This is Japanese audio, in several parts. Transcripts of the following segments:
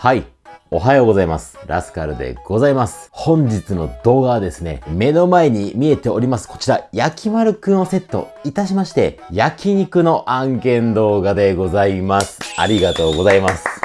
はい。おはようございます。ラスカルでございます。本日の動画はですね、目の前に見えております、こちら、焼き丸くんをセットいたしまして、焼肉の案件動画でございます。ありがとうございます。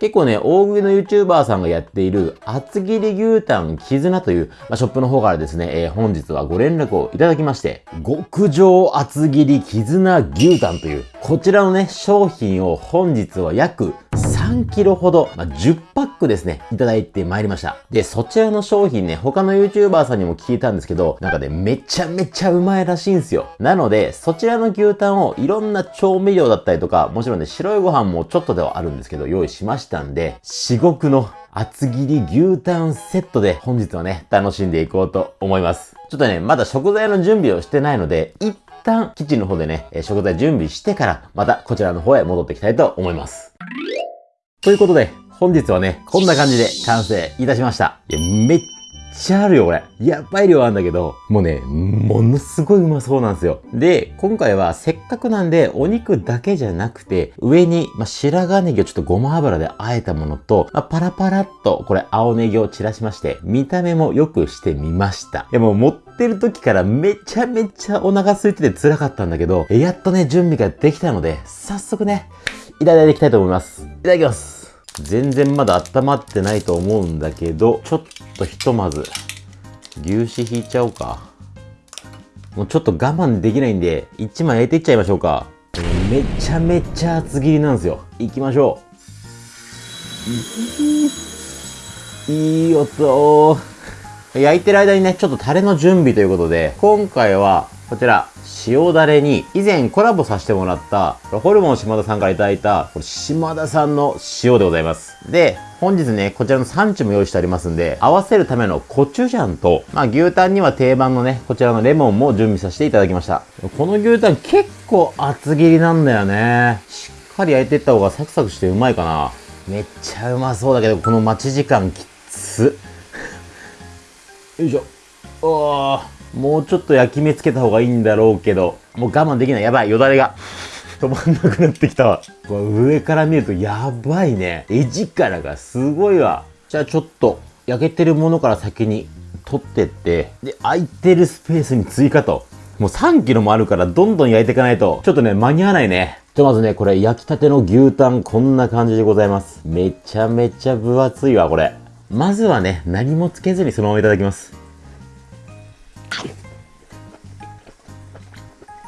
結構ね、大食いの YouTuber さんがやっている厚切り牛タン絆という、まあ、ショップの方からですね、えー、本日はご連絡をいただきまして、極上厚切り絆牛タンという、こちらのね、商品を本日は約3キロほど、まあ、10パックですね、いただいてまいりました。で、そちらの商品ね、他の YouTuber さんにも聞いたんですけど、なんかね、めちゃめちゃうまいらしいんですよ。なので、そちらの牛タンをいろんな調味料だったりとか、もちろんね、白いご飯もちょっとではあるんですけど、用意しましたんで、至極の厚切り牛タンセットで本日はね、楽しんでいこうと思います。ちょっとね、まだ食材の準備をしてないので、一旦キッチンの方でね、食材準備してから、またこちらの方へ戻っていきたいと思います。ということで、本日はね、こんな感じで完成いたしました。いや、めっちゃあるよ、これ。やばい量あるんだけど、もうね、ものすごいうまそうなんですよ。で、今回はせっかくなんで、お肉だけじゃなくて、上に、まあ、白髪ネギをちょっとごま油で和えたものと、まあ、パラパラっと、これ青ネギを散らしまして、見た目も良くしてみました。でもう、持ってる時からめちゃめちゃお腹空いてて辛かったんだけど、やっとね、準備ができたので、早速ね、いただいていきたいと思います。いただきます。全然まだ温まってないと思うんだけど、ちょっとひとまず、牛脂引いちゃおうか。もうちょっと我慢できないんで、1枚焼いていっちゃいましょうか。めちゃめちゃ厚切りなんですよ。いきましょう。いい音。焼いてる間にね、ちょっとタレの準備ということで、今回はこちら、塩だれに、以前コラボさせてもらった、ホルモン島田さんから頂いた、これ島田さんの塩でございます。で、本日ね、こちらの産地も用意してありますんで、合わせるためのコチュジャンと、まあ牛タンには定番のね、こちらのレモンも準備させていただきました。この牛タン結構厚切りなんだよね。しっかり焼いていった方がサクサクしてうまいかな。めっちゃうまそうだけど、この待ち時間きつ。よいしょ。おー。もうちょっと焼き目つけた方がいいんだろうけど、もう我慢できない。やばい、よだれが。止まんなくなってきたわ。これ上から見るとやばいね。絵力がすごいわ。じゃあちょっと、焼けてるものから先に取ってって、で、空いてるスペースに追加と。もう3キロもあるからどんどん焼いていかないと、ちょっとね、間に合わないね。じゃまずね、これ焼きたての牛タンこんな感じでございます。めちゃめちゃ分厚いわ、これ。まずはね、何もつけずにそのままいただきます。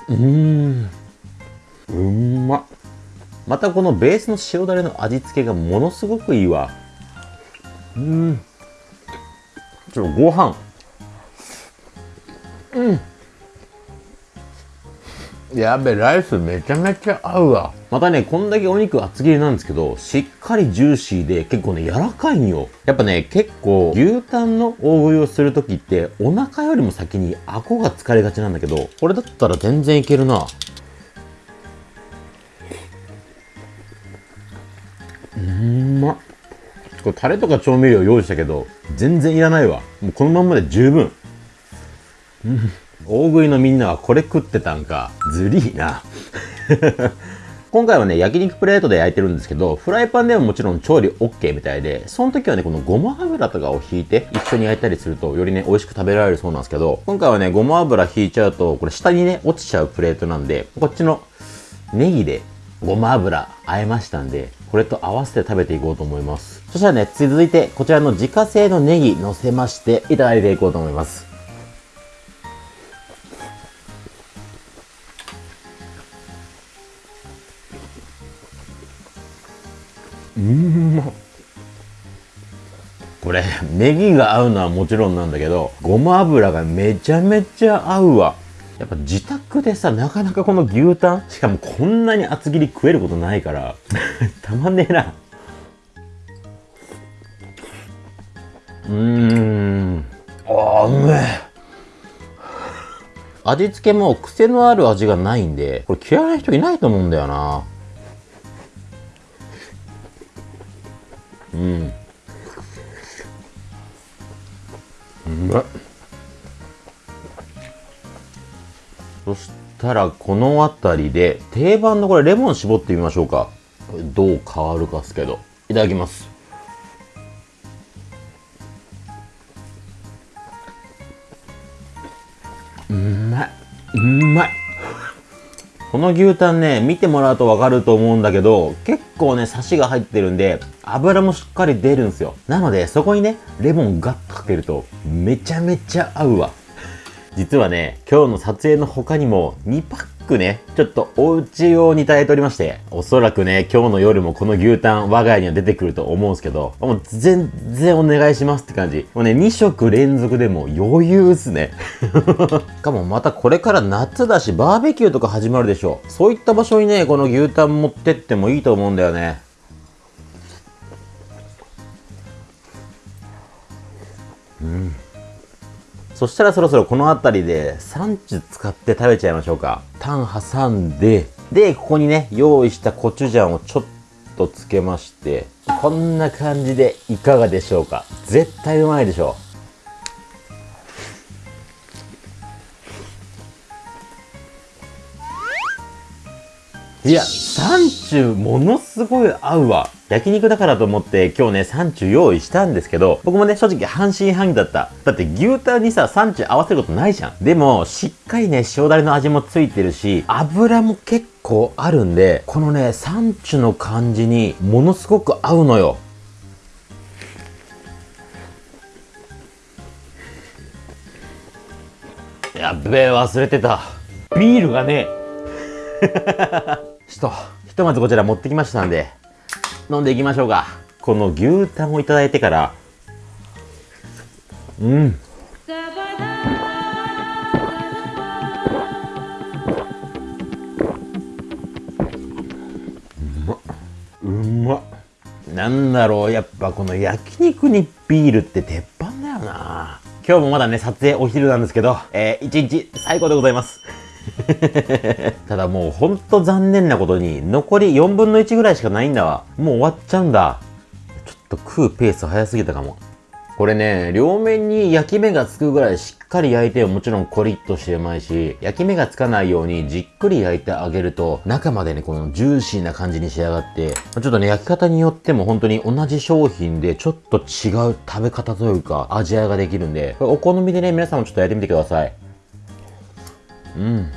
うん。うん。ままたこのベースの塩だれの味付けがものすごくいいわ。うん。ちょっとご飯。うん。やべ、ライスめちゃめちゃ合うわ。またね、こんだけお肉厚切りなんですけど、しっかりジューシーで結構ね、柔らかいんよ。やっぱね、結構牛タンの大食いをするときって、お腹よりも先に顎が疲れがちなんだけど、これだったら全然いけるな。うんまこれタレとか調味料用意したけど、全然いらないわ。もうこのまんまで十分。大食いのみんなはこれ食ってたんか。ずりーな。今回はね、焼肉プレートで焼いてるんですけど、フライパンでももちろん調理 OK みたいで、その時はね、このごま油とかを引いて一緒に焼いたりすると、よりね、美味しく食べられるそうなんですけど、今回はね、ごま油引いちゃうと、これ下にね、落ちちゃうプレートなんで、こっちのネギでごま油和えましたんで、これと合わせて食べていこうと思います。そしたらね、続いてこちらの自家製のネギ乗せましていただいていこうと思います。これネギが合うのはもちろんなんだけどごま油がめちゃめちゃ合うわ。やっぱ自宅でさなかなかこの牛タンしかもこんなに厚切り食えることないから たまんねえな。うーん。あうめえ。味付けも癖のある味がないんでこれ嫌いな人いないと思うんだよな。うん。そしたらこの辺りで定番のこれレモン絞ってみましょうか。どう変わるかっすけど。いただきます。うん。この牛タンね、見てもらうとわかると思うんだけど、結構ね、サシが入ってるんで、油もしっかり出るんですよ。なので、そこにね、レモンガッとかけると、めちゃめちゃ合うわ。実はね、今日の撮影の他にも2パックね、ちょっとお家用に炊いておりまして、おそらくね、今日の夜もこの牛タン我が家には出てくると思うんですけど、もう全然お願いしますって感じ。もうね、2食連続でも余裕っすね。しかもまたこれから夏だし、バーベキューとか始まるでしょ。そういった場所にね、この牛タン持ってってもいいと思うんだよね。うん。そしたらそろそろこの辺りでサンチュ使って食べちゃいましょうか。タン挟んで、で、ここにね、用意したコチュジャンをちょっとつけまして、こんな感じでいかがでしょうか。絶対うまいでしょいや、サンチュものすごい合うわ。焼肉だからと思って今日ね、サンチュ用意したんですけど、僕もね、正直半信半疑だった。だって牛タンにさ、サンチュ合わせることないじゃん。でも、しっかりね、塩だれの味もついてるし、油も結構あるんで、このね、サンチュの感じにものすごく合うのよ。やっべえ、忘れてた。ビールがね、ちょっと、ひとまずこちら持ってきましたんで、飲んでいきましょうか。この牛タンをいただいてから。うん。うまうまなんだろうやっぱこの焼肉にビールって鉄板だよな。今日もまだね撮影お昼なんですけど、えー、一日最高でございます。ただもうほんと残念なことに残り4分の1ぐらいしかないんだわ。もう終わっちゃうんだ。ちょっと食うペース早すぎたかも。これね、両面に焼き目がつくぐらいしっかり焼いてもちろんコリッとしてうまいし、焼き目がつかないようにじっくり焼いてあげると、中までね、このジューシーな感じに仕上がって、ちょっとね、焼き方によっても本当に同じ商品でちょっと違う食べ方というか、味わいができるんで、お好みでね、皆さんもちょっとやってみてください。うん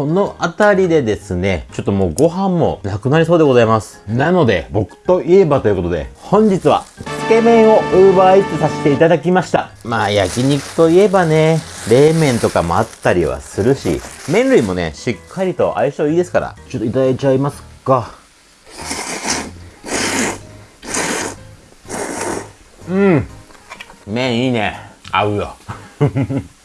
この辺りでですね、ちょっともうご飯もなくなりそうでございます。なので、僕といえばということで、本日は、つけ麺を Uber Eats させていただきました。まあ、焼肉といえばね、冷麺とかもあったりはするし、麺類もね、しっかりと相性いいですから、ちょっといただいちゃいますか。うん。麺いいね。合うよ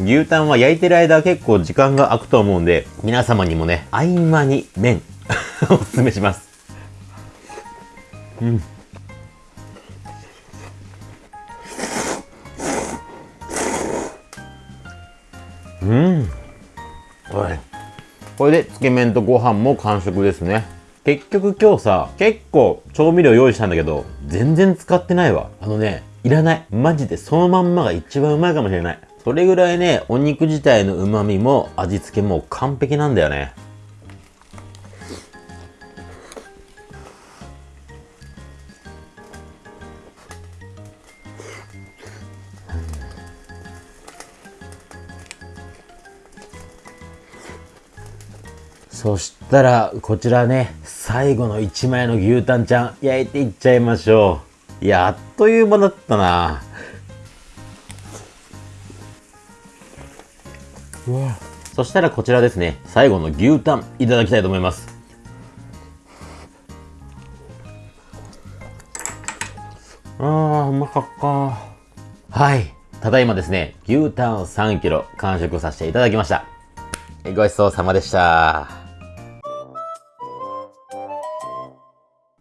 牛タンは焼いてる間結構時間が空くと思うんで皆様にもね合間に麺 おすすめしますうんうんこれでつけ麺とご飯も完食ですね結局今日さ、結構調味料用意したんだけど、全然使ってないわ。あのね、いらない。マジでそのまんまが一番うまいかもしれない。それぐらいね、お肉自体の旨味も味付けも完璧なんだよね。そしたら、こちらね、最後の1枚の牛タンちゃん、焼いていっちゃいましょう。いやあっという間だったなそしたらこちらですね、最後の牛タンいただきたいと思います。あー、うまかった。はい。ただいまですね、牛タン 3kg 完食させていただきました。ごちそうさまでした。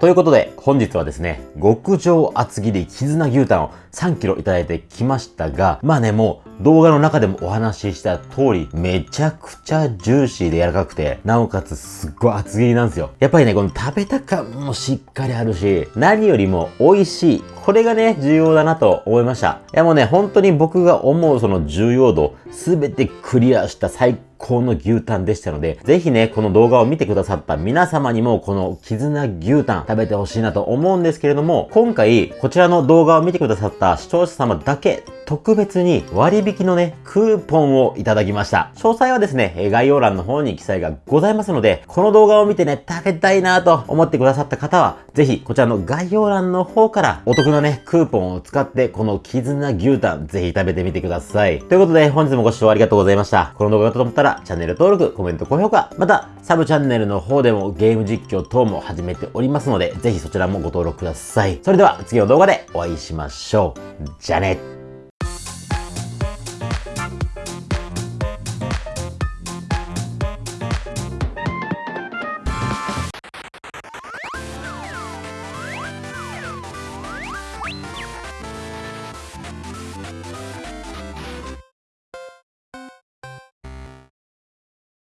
ということで、本日はですね、極上厚切り絆牛タンを3キロいただいてきましたが、まあね、もう動画の中でもお話しした通り、めちゃくちゃジューシーで柔らかくて、なおかつすっごい厚切りなんですよ。やっぱりね、この食べた感もしっかりあるし、何よりも美味しい。これがね、重要だなと思いました。いやもうね、本当に僕が思うその重要度、すべてクリアした最高高の牛タンでしたので、ぜひね、この動画を見てくださった皆様にも、この絆牛タン食べてほしいなと思うんですけれども、今回、こちらの動画を見てくださった視聴者様だけ特別に割引のね、クーポンをいただきました。詳細はですね、概要欄の方に記載がございますので、この動画を見てね、食べたいなと思ってくださった方は、ぜひこちらの概要欄の方からお得なね、クーポンを使って、この絆牛タン、ぜひ食べてみてください。ということで、本日もご視聴ありがとうございました。この動画がと思ったら、チャンネル登録、コメント、高評価、また、サブチャンネルの方でもゲーム実況等も始めておりますので、ぜひそちらもご登録ください。それでは、次の動画でお会いしましょう。じゃあね。